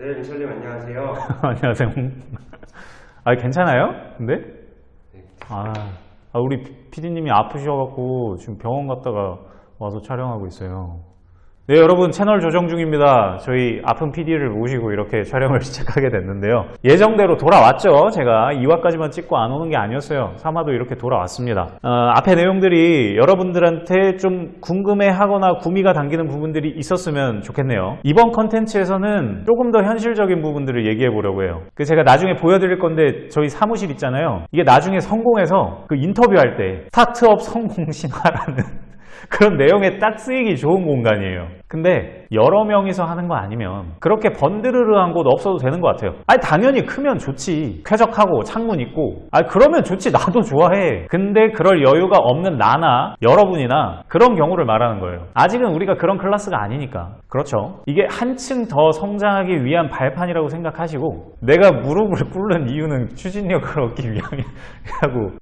네, 민철님 안녕하세요. 안녕하세요. 아, 괜찮아요? 근데? 네. 아, 아, 우리 PD님이 아프셔갖고 지금 병원 갔다가 와서 촬영하고 있어요. 네, 여러분 채널 조정 중입니다. 저희 아픈 PD를 모시고 이렇게 촬영을 시작하게 됐는데요. 예정대로 돌아왔죠. 제가 2화까지만 찍고 안 오는 게 아니었어요. 3화도 이렇게 돌아왔습니다. 어, 앞에 내용들이 여러분들한테 좀 궁금해하거나 구미가 당기는 부분들이 있었으면 좋겠네요. 이번 컨텐츠에서는 조금 더 현실적인 부분들을 얘기해 보려고 해요. 그 제가 나중에 보여드릴 건데 저희 사무실 있잖아요. 이게 나중에 성공해서 그 인터뷰할 때 스타트업 성공 신화라는 그런 내용에 딱 쓰이기 좋은 공간이에요. 근데 여러 명이서 하는 거 아니면 그렇게 번드르르한 곳 없어도 되는 것 같아요. 아니 당연히 크면 좋지. 쾌적하고 창문 있고. 아 그러면 좋지. 나도 좋아해. 근데 그럴 여유가 없는 나나 여러분이나 그런 경우를 말하는 거예요. 아직은 우리가 그런 클래스가 아니니까. 그렇죠. 이게 한층 더 성장하기 위한 발판이라고 생각하시고 내가 무릎을 꿇는 이유는 추진력을 얻기 위함이라고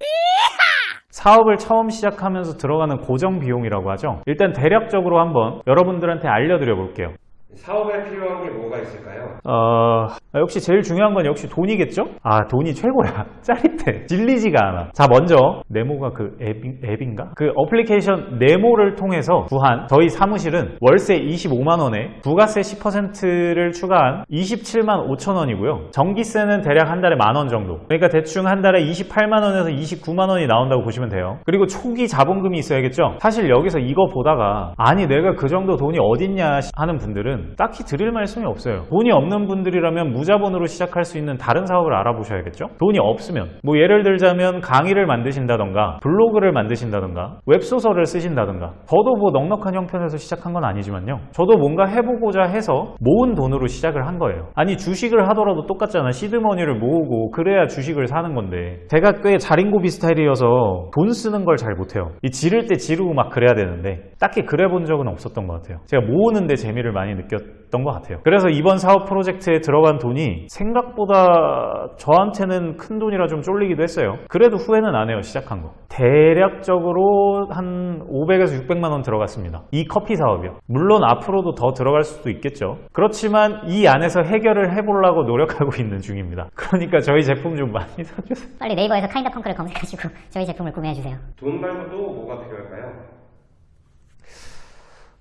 사업을 처음 시작하면서 들어가는 고정 비용이라고 하죠. 일단 대략적으로 한번 여러분들한테 알려드려 볼게요. 사업에 필요한 게 뭐가 있을까요? 어, 역시 제일 중요한 건 역시 돈이겠죠? 아, 돈이 최고야. 짜릿해. 질리지가 않아. 자, 먼저, 네모가 그 앱인, 앱인가? 그 어플리케이션 네모를 통해서 구한 저희 사무실은 월세 25만원에 부가세 10%를 추가한 27만 5천원이고요. 전기세는 대략 한 달에 만원 정도. 그러니까 대충 한 달에 28만원에서 29만원이 나온다고 보시면 돼요. 그리고 초기 자본금이 있어야겠죠? 사실 여기서 이거 보다가 아니, 내가 그 정도 돈이 어딨냐 하는 분들은 딱히 드릴 말씀이 없어요. 돈이 없는 분들이라면 무자본으로 시작할 수 있는 다른 사업을 알아보셔야겠죠? 돈이 없으면 뭐 예를 들자면 강의를 만드신다던가 블로그를 만드신다던가 웹소설을 쓰신다던가 저도 뭐 넉넉한 형편에서 시작한 건 아니지만요. 저도 뭔가 해보고자 해서 모은 돈으로 시작을 한 거예요. 아니 주식을 하더라도 똑같잖아. 시드머니를 모으고 그래야 주식을 사는 건데 제가 꽤 자린고비 스타일이어서 돈 쓰는 걸 잘 못해요. 이 지를 때 지르고 막 그래야 되는데 딱히 그래 본 적은 없었던 것 같아요. 제가 모으는데 재미를 많이 느 꼈던 것 같아요. 그래서 이번 사업 프로젝트에 들어간 돈이 생각보다 저한테는 큰 돈이라 좀 쫄리기도 했어요. 그래도 후회는 안 해요. 시작한 거. 대략적으로 한 500에서 600만 원 들어갔습니다. 이 커피 사업이요. 물론 앞으로도 더 들어갈 수도 있겠죠. 그렇지만 이 안에서 해결을 해보려고 노력하고 있는 중입니다. 그러니까 저희 제품 좀 많이 사주세요. 빨리 네이버에서 카인더 펑크를 검색하시고 저희 제품을 구매해주세요. 돈 말고 또 뭐가 필요할까요?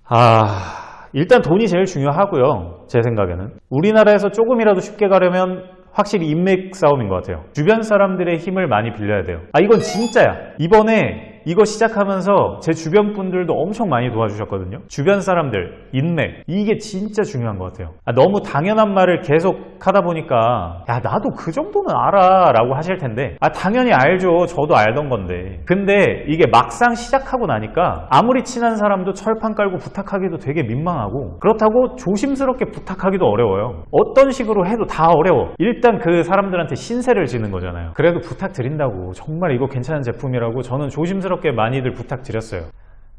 아, 일단 돈이 제일 중요하고요. 제 생각에는. 우리나라에서 조금이라도 쉽게 가려면 확실히 인맥 싸움인 것 같아요. 주변 사람들의 힘을 많이 빌려야 돼요. 아, 이건 진짜야. 이번에 이거 시작하면서 제 주변 분들도 엄청 많이 도와주셨거든요. 주변 사람들, 인맥. 이게 진짜 중요한 것 같아요. 아, 너무 당연한 말을 계속 하다 보니까 야, 나도 그 정도는 알아 라고 하실 텐데 아, 당연히 알죠. 저도 알던 건데. 근데 이게 막상 시작하고 나니까 아무리 친한 사람도 철판 깔고 부탁하기도 되게 민망하고 그렇다고 조심스럽게 부탁하기도 어려워요. 어떤 식으로 해도 다 어려워. 일단 그 사람들한테 신세를 지는 거잖아요. 그래도 부탁드린다고 정말 이거 괜찮은 제품이라고 저는 조심스럽게 많이들 부탁드렸어요.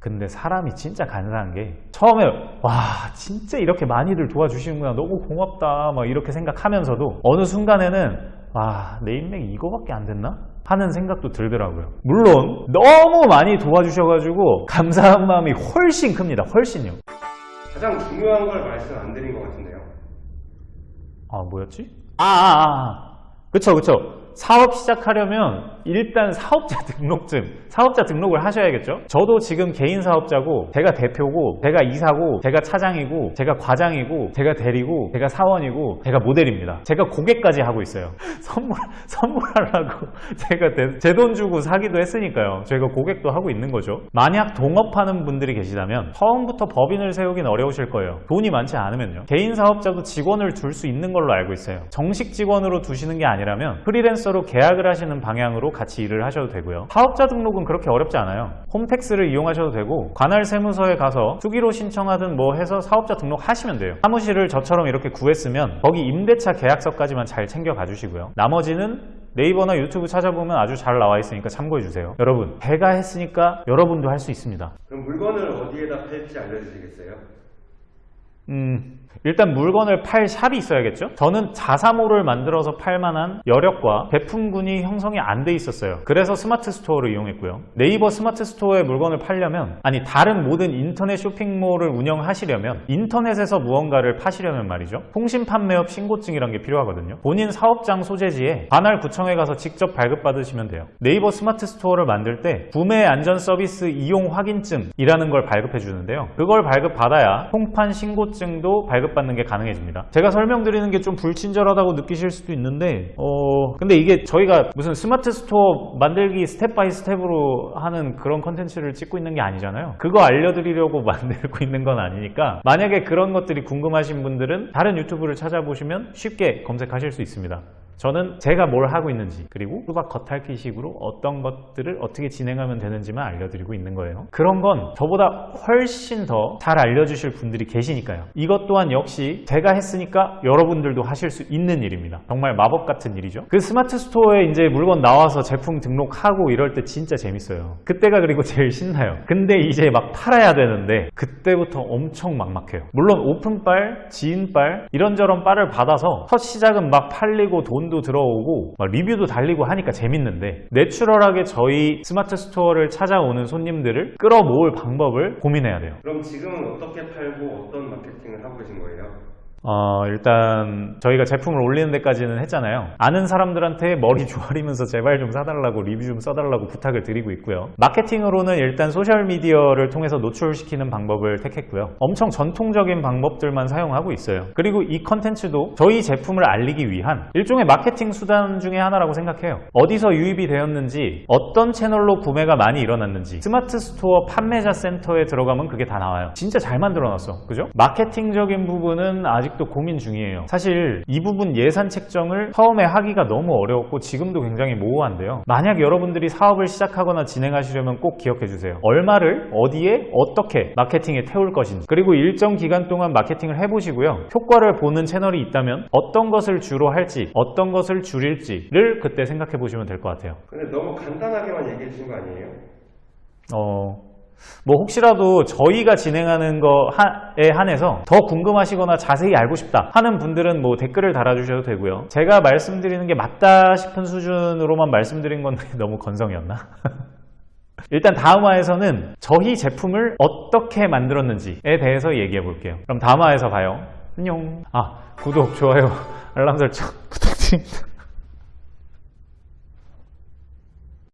근데 사람이 진짜 간사한 게 처음에 와 진짜 이렇게 많이들 도와주시는구나 너무 고맙다 막 이렇게 생각하면서도 어느 순간에는 와 내 인맥이 이거밖에 안 됐나? 하는 생각도 들더라고요. 물론 너무 많이 도와주셔가지고 감사한 마음이 훨씬 큽니다. 훨씬요. 가장 중요한 걸 말씀 안 드린 것 같은데요. 아 뭐였지? 아, 아, 아. 그쵸 그쵸 사업 시작하려면 일단 사업자 등록증 사업자 등록을 하셔야겠죠? 저도 지금 개인 사업자고 제가 대표고 제가 이사고 제가 차장이고 제가 과장이고 제가 대리고 제가 사원이고 제가 모델입니다. 제가 고객까지 하고 있어요. 선물 선물하려고 제가 제 돈 주고 사기도 했으니까요. 제가 고객도 하고 있는 거죠. 만약 동업하는 분들이 계시다면 처음부터 법인을 세우긴 어려우실 거예요. 돈이 많지 않으면요. 개인 사업자도 직원을 둘 수 있는 걸로 알고 있어요. 정식 직원으로 두시는 게 아니라면 프리랜서 로 계약을 하시는 방향으로 같이 일을 하셔도 되고요. 사업자 등록은 그렇게 어렵지 않아요. 홈택스를 이용하셔도 되고 관할 세무서에 가서 수기로 신청하든 뭐 해서 사업자 등록하시면 돼요. 사무실을 저처럼 이렇게 구했으면 거기 임대차 계약서까지만 잘 챙겨 가 주시고요. 나머지는 네이버나 유튜브 찾아보면 아주 잘 나와 있으니까 참고해 주세요. 여러분, 제가 했으니까 여러분도 할 수 있습니다. 그럼 물건을 어디에다 팔지 알려주시겠어요? 음, 일단 물건을 팔 샵이 있어야겠죠? 저는 자사몰을 만들어서 팔 만한 여력과 제품군이 형성이 안 돼 있었어요. 그래서 스마트 스토어를 이용했고요. 네이버 스마트 스토어에 물건을 팔려면, 아니, 다른 모든 인터넷 쇼핑몰을 운영하시려면, 인터넷에서 무언가를 파시려면 말이죠. 통신 판매업 신고증이란 게 필요하거든요. 본인 사업장 소재지에 관할 구청에 가서 직접 발급받으시면 돼요. 네이버 스마트 스토어를 만들 때 구매 안전 서비스 이용 확인증이라는 걸 발급해 주는데요. 그걸 발급받아야 통판 신고증도 발급 받는 게 가능해집니다. 제가 설명드리는 게 좀 불친절하다고 느끼실 수도 있는데 어 근데 이게 저희가 무슨 스마트 스토어 만들기 step by step으로 하는 그런 컨텐츠를 찍고 있는 게 아니잖아요. 그거 알려드리려고 만들고 있는 건 아니니까 만약에 그런 것들이 궁금하신 분들은 다른 유튜브를 찾아보시면 쉽게 검색하실 수 있습니다. 저는 제가 뭘 하고 있는지 그리고 수박 겉핥기 식으로 어떤 것들을 어떻게 진행하면 되는지만 알려드리고 있는 거예요. 그런 건 저보다 훨씬 더 잘 알려주실 분들이 계시니까요. 이것 또한 역시 제가 했으니까 여러분들도 하실 수 있는 일입니다. 정말 마법 같은 일이죠. 그 스마트 스토어에 이제 물건 나와서 제품 등록하고 이럴 때 진짜 재밌어요. 그때가 그리고 제일 신나요. 근데 이제 막 팔아야 되는데 그때부터 엄청 막막해요. 물론 오픈빨, 지인빨 이런저런 빨을 받아서 첫 시작은 막 팔리고 돈도 들어오고 막 리뷰도 달리고 하니까 재밌는데 natural하게 저희 스마트 스토어를 찾아오는 손님들을 끌어모을 방법을 고민해야 돼요. 그럼 지금은 어떻게 팔고 어떤 마케팅을 하고 계신 거예요? 어, 일단 저희가 제품을 올리는 데까지는 했잖아요. 아는 사람들한테 머리 조아리면서 제발 좀 사달라고 리뷰 좀 써달라고 부탁을 드리고 있고요. 마케팅으로는 일단 소셜미디어를 통해서 노출시키는 방법을 택했고요. 엄청 전통적인 방법들만 사용하고 있어요. 그리고 이 컨텐츠도 저희 제품을 알리기 위한 일종의 마케팅 수단 중에 하나라고 생각해요. 어디서 유입이 되었는지, 어떤 채널로 구매가 많이 일어났는지, 스마트 스토어 판매자 센터에 들어가면 그게 다 나와요. 진짜 잘 만들어놨어. 그죠? 마케팅적인 부분은 아직도 고민 중이에요. 사실 이 부분 예산 책정을 처음에 하기가 너무 어려웠고 지금도 굉장히 모호한데요. 만약 여러분들이 사업을 시작하거나 진행하시려면 꼭 기억해 주세요. 얼마를 어디에 어떻게 마케팅에 태울 것인지 그리고 일정 기간 동안 마케팅을 해보시고요. 효과를 보는 채널이 있다면 어떤 것을 주로 할지 어떤 것을 줄일지를 그때 생각해 보시면 될 것 같아요. 근데 너무 간단하게만 얘기해 주신 거 아니에요? 어, 뭐 혹시라도 저희가 진행하는 거에 한해서 더 궁금하시거나 자세히 알고 싶다 하는 분들은 뭐 댓글을 달아주셔도 되고요. 제가 말씀드리는 게 맞다 싶은 수준으로만 말씀드린 건데 너무 건성이었나? 일단 다음화에서는 저희 제품을 어떻게 만들었는지에 대해서 얘기해 볼게요. 그럼 다음화에서 봐요. 안녕. 아, 구독, 좋아요, 알람 설정 부탁드립니다.